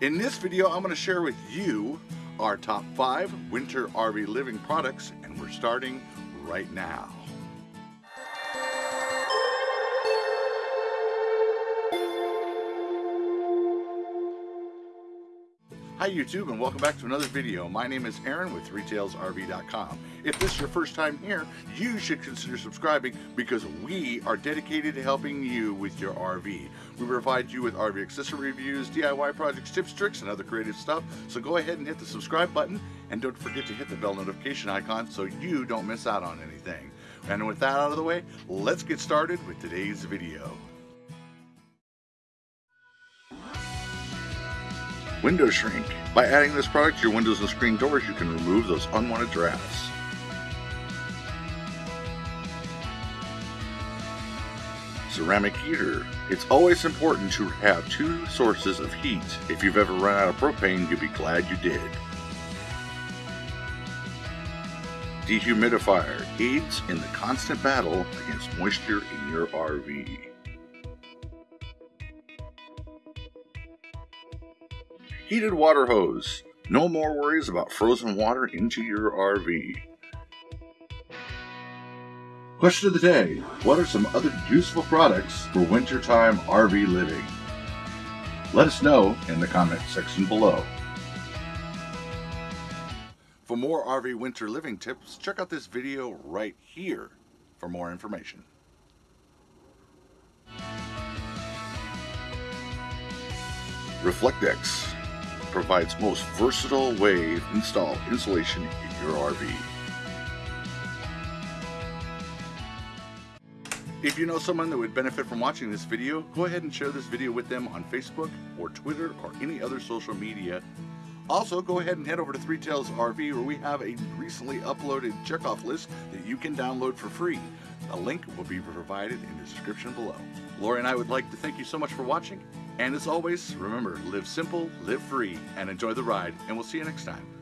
In this video, I'm going to share with you our top five winter RV living products, and we're starting right now. Hi YouTube and welcome back to another video. My name is Aaron with ThreeTailsRV.com. If this is your first time here, you should consider subscribing because we are dedicated to helping you with your RV. We provide you with RV accessory reviews, DIY projects, tips, tricks, and other creative stuff. So go ahead and hit the subscribe button and don't forget to hit the bell notification icon so you don't miss out on anything. And with that out of the way, let's get started with today's video. Window shrink. By adding this product to your windows and screen doors, you can remove those unwanted drafts. Ceramic heater. It's always important to have two sources of heat. If you've ever run out of propane, you'll be glad you did. Dehumidifier aids in the constant battle against moisture in your RV. Heated water hose. No more worries about frozen water into your RV. Question of the day What are some other useful products for wintertime RV living? Let us know in the comment section below. For more RV winter living tips, check out this video right here for more information. Reflectix provides most versatile wave install insulation in your RV. If you know someone that would benefit from watching this video, go ahead and share this video with them on Facebook or Twitter or any other social media. Also, go ahead and head over to Three Tails RV where we have a recently uploaded checkoff list that you can download for free. A link will be provided in the description below. Lori and I would like to thank you so much for watching. And as always, remember, live simple, live free, and enjoy the ride. And we'll see you next time.